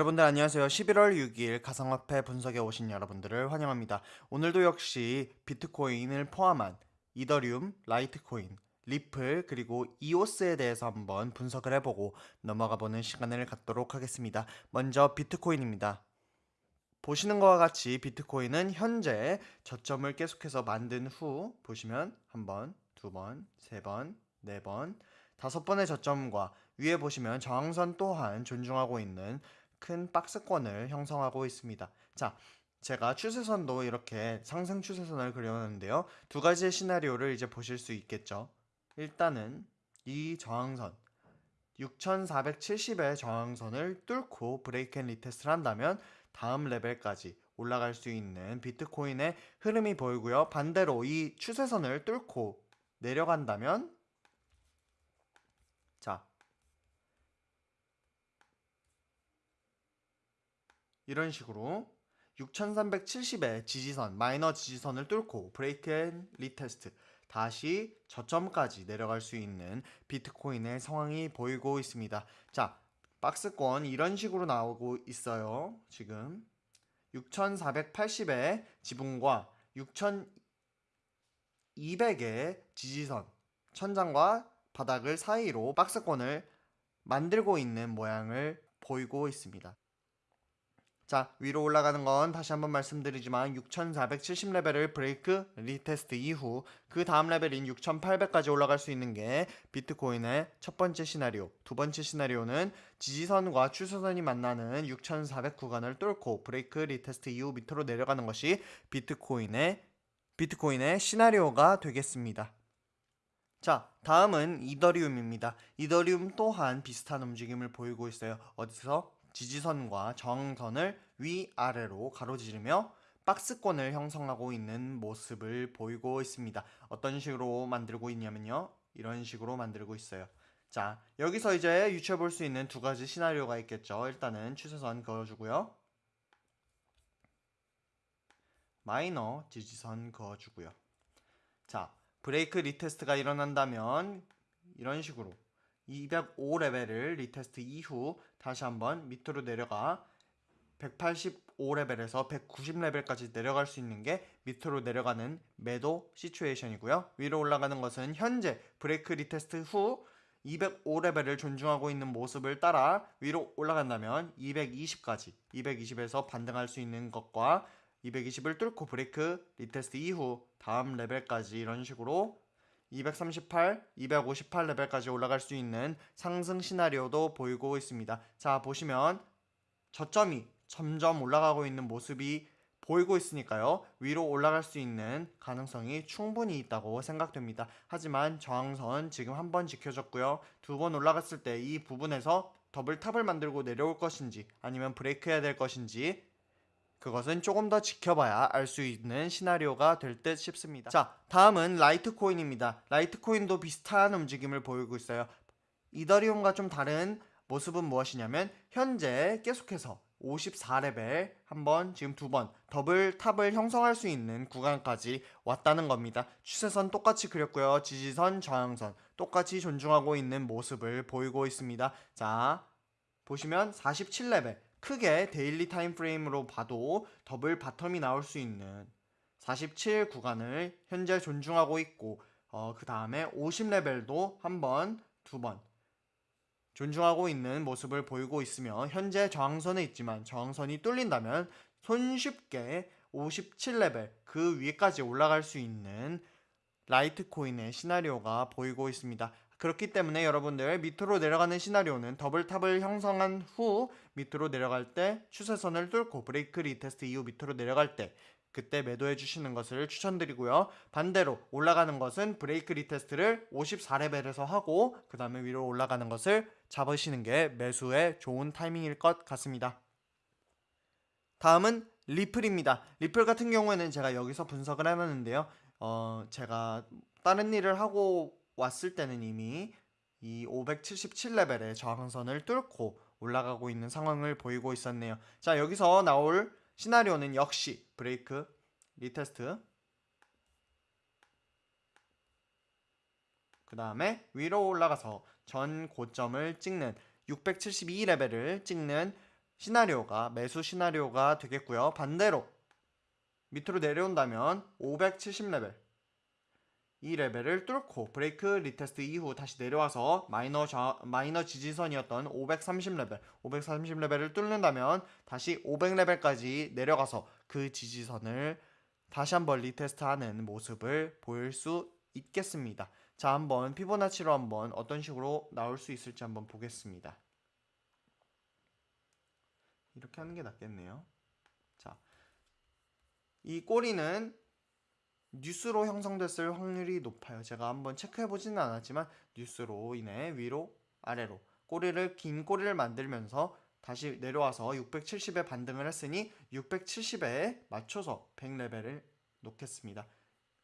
여러분들 안녕하세요. 11월 6일 가상화폐 분석에 오신 여러분들을 환영합니다. 오늘도 역시 비트코인을 포함한 이더리움, 라이트코인, 리플 그리고 이오스에 대해서 한번 분석을 해보고 넘어가 보는 시간을 갖도록 하겠습니다. 먼저 비트코인입니다. 보시는 것과 같이 비트코인은 현재 저점을 계속해서 만든 후 보시면 한 번, 두 번, 세 번, 네 번, 다섯 번의 저점과 위에 보시면 저항선 또한 존중하고 있는 큰 박스권을 형성하고 있습니다. 자, 제가 추세선도 이렇게 상승 추세선을 그려놨는데요. 두 가지의 시나리오를 이제 보실 수 있겠죠. 일단은 이 저항선 6470의 저항선을 뚫고 break and retest를 한다면 다음 레벨까지 올라갈 수 있는 비트코인의 흐름이 보이고요. 반대로 이 추세선을 뚫고 내려간다면 자 이런 식으로 6370의 지지선, 마이너 지지선을 뚫고 break and retest 다시 저점까지 내려갈 수 있는 비트코인의 상황이 보이고 있습니다. 자, 박스권 이런 식으로 나오고 있어요. 지금 6480의 지붕과 6200의 지지선, 천장과 바닥을 사이로 박스권을 만들고 있는 모양을 보이고 있습니다. 자 위로 올라가는 건 다시 한번 말씀드리지만 6470레벨을 break retest 이후 그 다음 레벨인 6800까지 올라갈 수 있는 게 비트코인의 첫 번째 시나리오 두 번째 시나리오는 지지선과 추세선이 만나는 6400 구간을 뚫고 break retest 이후 밑으로 내려가는 것이 비트코인의 비트코인의 시나리오가 되겠습니다. 자 다음은 이더리움입니다. 이더리움 또한 비슷한 움직임을 보이고 있어요. 어디서? 지지선과 저항선을 위아래로 가로지르며 박스권을 형성하고 있는 모습을 보이고 있습니다. 어떤 식으로 만들고 있냐면요. 이런 식으로 만들고 있어요. 자, 여기서 이제 유추해 볼 수 있는 두 가지 시나리오가 있겠죠. 일단은 추세선 그어주고요. 마이너 지지선 그어주고요. 자, break retest가 일어난다면 이런 식으로 205레벨을 retest 이후 다시 한번 밑으로 내려가 185레벨에서 190레벨까지 내려갈 수 있는 게 밑으로 내려가는 매도 situation이고요. 위로 올라가는 것은 현재 break retest 후 205레벨을 존중하고 있는 모습을 따라 위로 올라간다면 220까지 220에서 반등할 수 있는 것과 220을 뚫고 break retest 이후 다음 레벨까지 이런 식으로 238, 258 레벨까지 올라갈 수 있는 상승 시나리오도 보이고 있습니다. 자 보시면 저점이 점점 올라가고 있는 모습이 보이고 있으니까요. 위로 올라갈 수 있는 가능성이 충분히 있다고 생각됩니다. 하지만 저항선 지금 한 번 지켜졌고요. 두 번 올라갔을 때 이 부분에서 double top을 만들고 내려올 것인지 아니면 브레이크 해야 될 것인지 그것은 조금 더 지켜봐야 알 수 있는 시나리오가 될 듯 싶습니다. 자, 다음은 라이트코인입니다. 라이트코인도 비슷한 움직임을 보이고 있어요. 이더리움과 좀 다른 모습은 무엇이냐면 현재 계속해서 54레벨 한 번, 지금 두 번 double top을 형성할 수 있는 구간까지 왔다는 겁니다. 추세선 똑같이 그렸고요. 지지선, 저항선 똑같이 존중하고 있는 모습을 보이고 있습니다. 자, 보시면 47레벨 크게 daily time frame으로 봐도 double bottom이 나올 수 있는 47 구간을 현재 존중하고 있고 어, 그 다음에 50레벨도 한 번, 두 번 존중하고 있는 모습을 보이고 있으며 현재 저항선에 있지만 저항선이 뚫린다면 손쉽게 57레벨 그 위에까지 올라갈 수 있는 라이트코인의 시나리오가 보이고 있습니다. 그렇기 때문에 여러분들 밑으로 내려가는 시나리오는 double top을 형성한 후 밑으로 내려갈 때 추세선을 뚫고 break retest 이후 밑으로 내려갈 때 그때 매도해 주시는 것을 추천드리고요. 반대로 올라가는 것은 break retest를 54레벨에서 하고 그 다음에 위로 올라가는 것을 잡으시는 게 매수의 좋은 타이밍일 것 같습니다. 다음은 리플입니다. 리플 같은 경우에는 제가 여기서 분석을 해놨는데요. 어, 제가 다른 일을 하고 왔을 때는 이미 이 577레벨의 저항선을 뚫고 올라가고 있는 상황을 보이고 있었네요. 자 여기서 나올 시나리오는 역시 break retest 그 다음에 위로 올라가서 전 고점을 찍는 672레벨을 찍는 시나리오가 매수 시나리오가 되겠고요. 반대로 밑으로 내려온다면 570레벨 이 레벨을 뚫고 break retest 이후 다시 내려와서 마이너 좌, 마이너 지지선이었던 530레벨 530레벨을 뚫는다면 다시 500레벨까지 내려가서 그 지지선을 다시 한번 retest하는 모습을 보일 수 있겠습니다. 자 한번 피보나치로 한번 어떤 식으로 나올 수 있을지 한번 보겠습니다. 이렇게 하는 게 낫겠네요. 자, 이 꼬리는 뉴스로 형성됐을 확률이 높아요. 제가 한번 체크해 보지는 않았지만 뉴스로 인해 위로 아래로 꼬리를 긴 꼬리를 만들면서 다시 내려와서 670에 반등을 했으니 670에 맞춰서 100레벨을 놓겠습니다.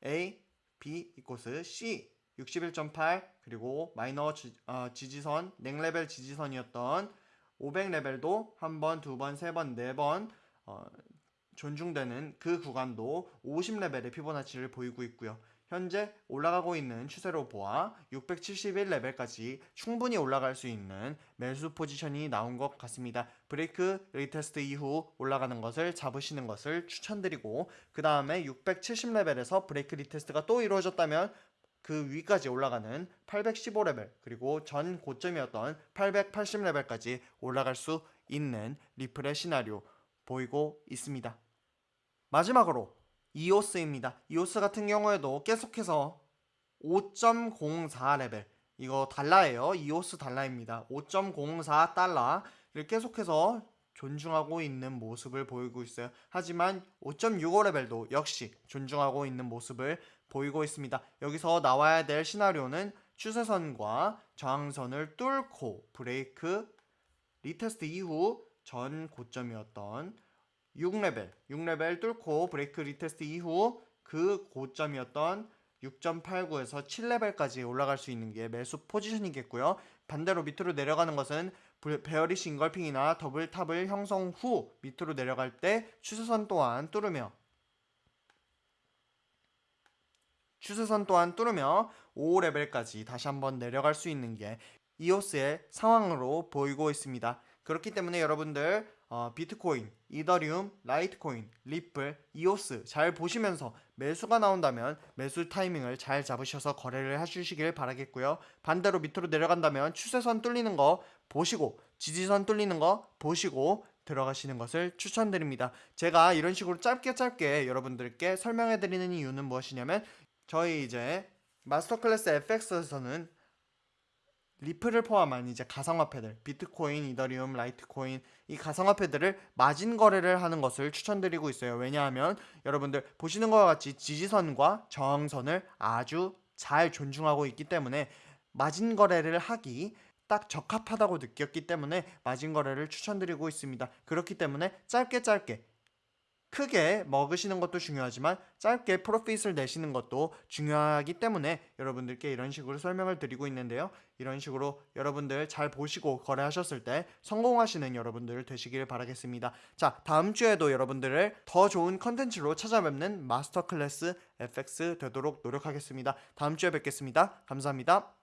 A, B 이코스 C 61.8 그리고 마이너 지, 어, 지지선 냉레벨 지지선이었던 500레벨도 한 번, 두 번, 세 번, 네번 어, 존중되는 그 구간도 50레벨의 피보나치를 보이고 있고요. 현재 올라가고 있는 추세로 보아 671레벨까지 충분히 올라갈 수 있는 매수 포지션이 나온 것 같습니다. break retest 이후 올라가는 것을 잡으시는 것을 추천드리고 그 다음에 670레벨에서 break retest가 또 이루어졌다면 그 위까지 올라가는 815레벨 그리고 전 고점이었던 880레벨까지 올라갈 수 있는 리플의 시나리오 보이고 있습니다. 마지막으로 이오스입니다. 이오스 같은 경우에도 계속해서 5.04 레벨 이거 달러예요. 이오스 달러입니다. 5.04 달러를 계속해서 존중하고 있는 모습을 보이고 있어요. 하지만 5.65 레벨도 역시 존중하고 있는 모습을 보이고 있습니다. 여기서 나와야 될 시나리오는 추세선과 저항선을 뚫고 브레이크 retest 이후 전 고점이었던 6레벨, 6레벨 뚫고 break retest 이후 그 고점이었던 6.89에서 7레벨까지 올라갈 수 있는 게 매수 포지션이겠고요. 반대로 밑으로 내려가는 것은 bearish engulfing이나 double top을 형성 후 밑으로 내려갈 때 추세선 또한 뚫으며 추세선 또한 뚫으며 5레벨까지 다시 한번 내려갈 수 있는 게 이오스의 상황으로 보이고 있습니다. 그렇기 때문에 여러분들 어, 비트코인, 이더리움, 라이트코인, 리플, 이오스 잘 보시면서 매수가 나온다면 매수 타이밍을 잘 잡으셔서 거래를 해주시길 바라겠고요. 반대로 밑으로 내려간다면 추세선 뚫리는 거 보시고 지지선 뚫리는 거 보시고 들어가시는 것을 추천드립니다. 제가 이런 식으로 짧게 짧게 여러분들께 설명해 드리는 이유는 무엇이냐면 저희 이제 마스터 클래스 FX에서는 리플을 포함한 이제 가상화폐들 비트코인, 이더리움, 라이트코인 이 가상화폐들을 마진 거래를 하는 것을 추천드리고 있어요. 왜냐하면 여러분들 보시는 것과 같이 지지선과 저항선을 아주 잘 존중하고 있기 때문에 마진 거래를 하기 딱 적합하다고 느꼈기 때문에 마진 거래를 추천드리고 있습니다. 그렇기 때문에 짧게 짧게 크게 먹으시는 것도 중요하지만 짧게 프로핏을 내시는 것도 중요하기 때문에 여러분들께 이런 식으로 설명을 드리고 있는데요. 이런 식으로 여러분들 잘 보시고 거래하셨을 때 성공하시는 여러분들 되시길 바라겠습니다. 자, 다음 주에도 여러분들을 더 좋은 컨텐츠로 찾아뵙는 마스터 클래스 FX 되도록 노력하겠습니다. 다음 주에 뵙겠습니다. 감사합니다.